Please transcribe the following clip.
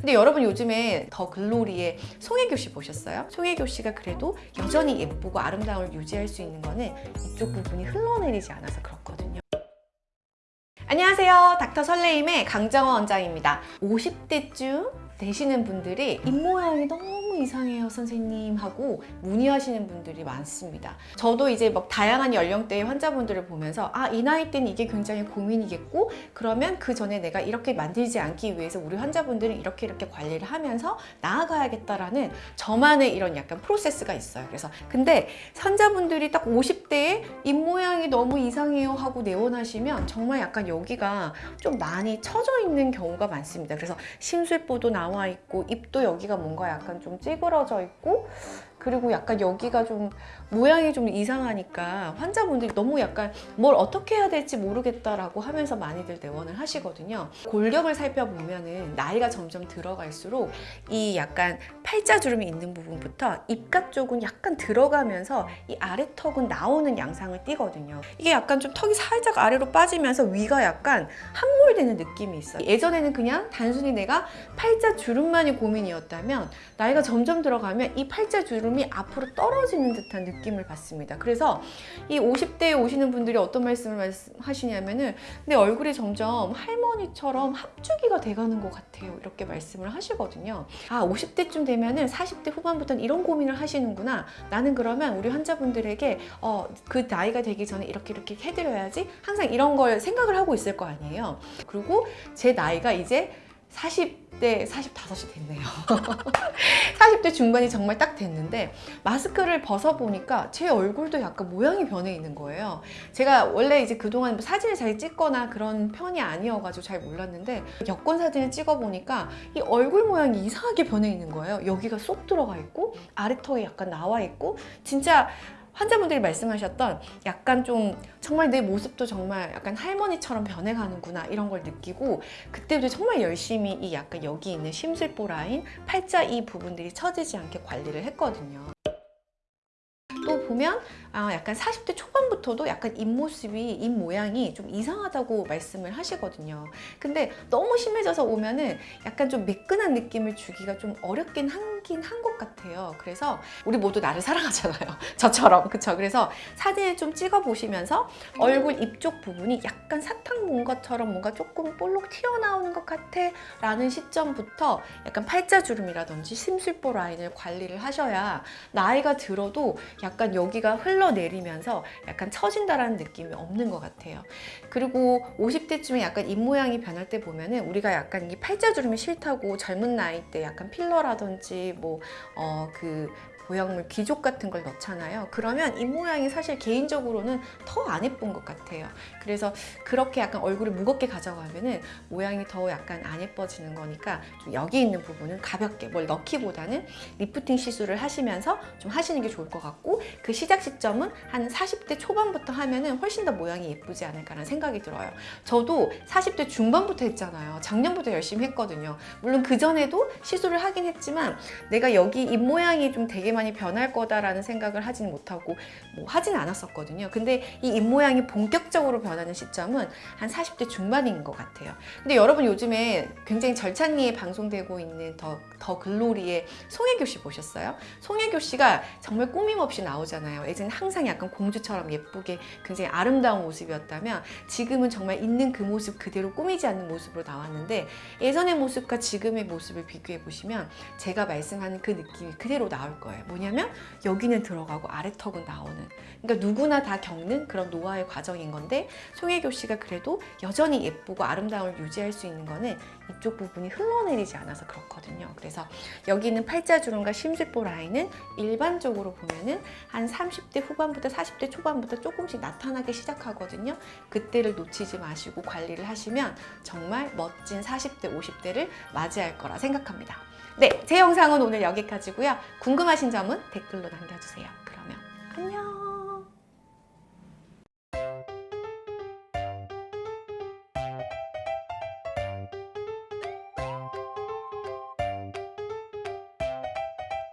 근데 여러분 요즘에 더 글로리의 송혜교 씨 보셨어요? 송혜교 씨가 그래도 여전히 예쁘고 아름다움을 유지할 수 있는 거는 이쪽 부분이 흘러내리지 않아서 그렇거든요. 안녕하세요. 닥터 설레임의 강정원 원장입니다. 50대쯤 되시는 분들이 입모양이 너무 이상해요 선생님 하고 문의하시는 분들이 많습니다. 저도 이제 막 다양한 연령대의 환자분들을 보면서 아 이 나이 때는 이게 굉장히 고민이겠고 그러면 그 전에 내가 이렇게 만들지 않기 위해서 우리 환자분들은 이렇게 이렇게 관리를 하면서 나아가야겠다라는 저만의 이런 약간 프로세스가 있어요. 그래서 근데 환자분들이 딱 50대에 입모양이 너무 이상해요 하고 내원하시면 정말 약간 여기가 좀 많이 처져 있는 경우가 많습니다. 그래서 심술보도 나와 있고 입도 여기가 뭔가 약간 좀 찌그러져 있고 그리고 약간 여기가 좀 모양이 좀 이상하니까 환자분들이 너무 약간 뭘 어떻게 해야 될지 모르겠다라고 하면서 많이들 내원을 하시거든요. 골격을 살펴보면은 나이가 점점 들어갈수록 이 약간 팔자주름이 있는 부분부터 입가 쪽은 약간 들어가면서 이 아래턱은 나오는 양상을 띠거든요. 이게 약간 좀 턱이 살짝 아래로 빠지면서 위가 약간 함몰되는 느낌이 있어요. 예전에는 그냥 단순히 내가 팔자주름만이 고민이었다면 나이가 점점 들어가면 이 팔자주름 이 앞으로 떨어지는 듯한 느낌을 받습니다. 그래서 이 50대에 오시는 분들이 어떤 말씀을 하시냐면은 내 얼굴이 점점 할머니처럼 합주기가 돼가는 것 같아요. 이렇게 말씀을 하시거든요. 아 50대쯤 되면은 40대 후반부터는 이런 고민을 하시는구나. 나는 그러면 우리 환자분들에게 어, 그 나이가 되기 전에 이렇게 이렇게 해드려야지 항상 이런 걸 생각을 하고 있을 거 아니에요. 그리고 제 나이가 이제 40대 45이 됐네요. 40대 중반이 정말 딱 됐는데 마스크를 벗어보니까 제 얼굴도 약간 모양이 변해 있는 거예요. 제가 원래 이제 그동안 뭐 사진을 잘 찍거나 그런 편이 아니어가지고 잘 몰랐는데 여권 사진을 찍어보니까 이 얼굴 모양이 이상하게 변해 있는 거예요. 여기가 쏙 들어가 있고 아래턱이 약간 나와 있고 진짜 환자분들이 말씀하셨던 약간 좀 정말 내 모습도 정말 약간 할머니처럼 변해가는구나 이런 걸 느끼고 그때부터 정말 열심히 이 약간 여기 있는 심술보 라인, 팔자 이 부분들이 처지지 않게 관리를 했거든요. 또 보면 아, 약간 40대 초반부터도 약간 입모습이, 입모양이 좀 이상하다고 말씀을 하시거든요. 근데 너무 심해져서 오면은 약간 좀 매끈한 느낌을 주기가 좀 어렵긴 한긴 한 것 같아요. 그래서 우리 모두 나를 사랑하잖아요. 저처럼. 그쵸? 그래서 사진을 좀 찍어 보시면서 얼굴 입 쪽 부분이 약간 사탕 본 것처럼 뭔가 조금 볼록 튀어나오는 것 같아 라는 시점부터 약간 팔자주름이라든지 심술보 라인을 관리를 하셔야 나이가 들어도 약간 여기가 흘러내리면서 약간 처진다라는 느낌이 없는 것 같아요. 그리고 50대쯤에 약간 입모양이 변할 때 보면은 우리가 약간 이 팔자주름이 싫다고 젊은 나이 때 약간 필러라든지 뭐 어 그 보형물 귀족 같은 걸 넣잖아요. 그러면 입모양이 사실 개인적으로는 더 안 예쁜 것 같아요. 그래서 그렇게 약간 얼굴을 무겁게 가져가면 은 모양이 더 약간 안 예뻐지는 거니까 좀 여기 있는 부분은 가볍게 뭘 넣기보다는 리프팅 시술을 하시면서 좀 하시는 게 좋을 것 같고 그 시작 시점은 한 40대 초반부터 하면은 훨씬 더 모양이 예쁘지 않을까라는 생각이 들어요. 저도 40대 중반부터 했잖아요. 작년부터 열심히 했거든요. 물론 그전에도 시술을 하긴 했지만 내가 여기 입모양이 좀 되게 많이 변할 거다라는 생각을 하지는 못하고 뭐 하진 않았었거든요. 근데 이 입모양이 본격적으로 변하는 시점은 한 40대 중반인 것 같아요. 근데 여러분 요즘에 굉장히 절찬리에 방송되고 있는 더, 더 글로리의 송혜교 씨 보셨어요? 송혜교 씨가 정말 꾸밈없이 나오잖아요. 예전에 항상 약간 공주처럼 예쁘게 굉장히 아름다운 모습이었다면 지금은 정말 있는 그 모습 그대로 꾸미지 않는 모습으로 나왔는데 예전의 모습과 지금의 모습을 비교해 보시면 제가 말씀하는 그 느낌이 그대로 나올 거예요. 뭐냐면 여기는 들어가고 아래 턱은 나오는 그러니까 누구나 다 겪는 그런 노화의 과정인 건데 송혜교 씨가 그래도 여전히 예쁘고 아름다움을 유지할 수 있는 거는 이쪽 부분이 흘러내리지 않아서 그렇거든요. 그래서 여기 있는 팔자주름과 심술보 라인은 일반적으로 보면은 한 30대 후반부터 40대 초반부터 조금씩 나타나기 시작하거든요. 그때를 놓치지 마시고 관리를 하시면 정말 멋진 40대, 50대를 맞이할 거라 생각합니다. 네, 제 영상은 오늘 여기까지고요. 궁금하신 점은 댓글로 남겨주세요. 그러면 안녕!